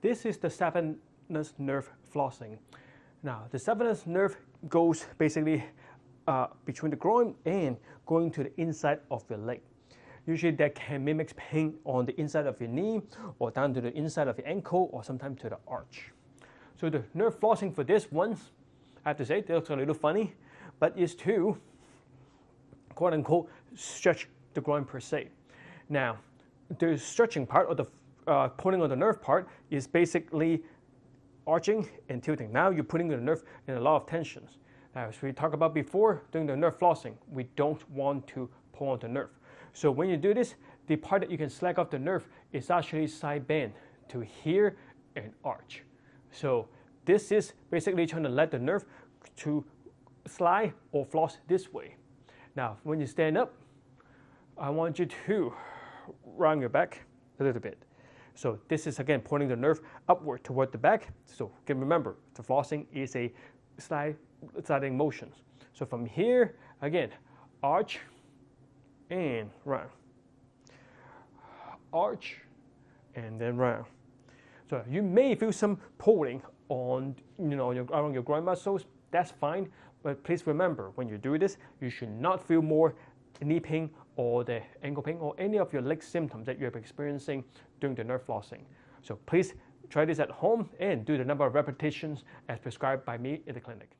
this is the saphenous nerve flossing. Now, the saphenous nerve goes basically uh, between the groin and going to the inside of your leg. Usually that can mimic pain on the inside of your knee or down to the inside of your ankle or sometimes to the arch. So the nerve flossing for this one, I have to say, it looks a little funny, but is to quote unquote stretch the groin per se. Now, the stretching part or the uh, pulling on the nerve part is basically arching and tilting. Now you're putting the nerve in a lot of tensions. As we talked about before, doing the nerve flossing, we don't want to pull on the nerve. So when you do this, the part that you can slack off the nerve is actually side bend to here and arch. So this is basically trying to let the nerve to slide or floss this way. Now, when you stand up, I want you to round your back a little bit. So this is again pointing the nerve upward toward the back. So again, remember, the flossing is a slide sliding motions. So from here, again, arch and round. Arch and then round. So you may feel some pulling on you know your, around your groin muscles. That's fine, but please remember when you do this, you should not feel more knee pain or the ankle pain or any of your leg symptoms that you're experiencing during the nerve flossing. So please try this at home and do the number of repetitions as prescribed by me in the clinic.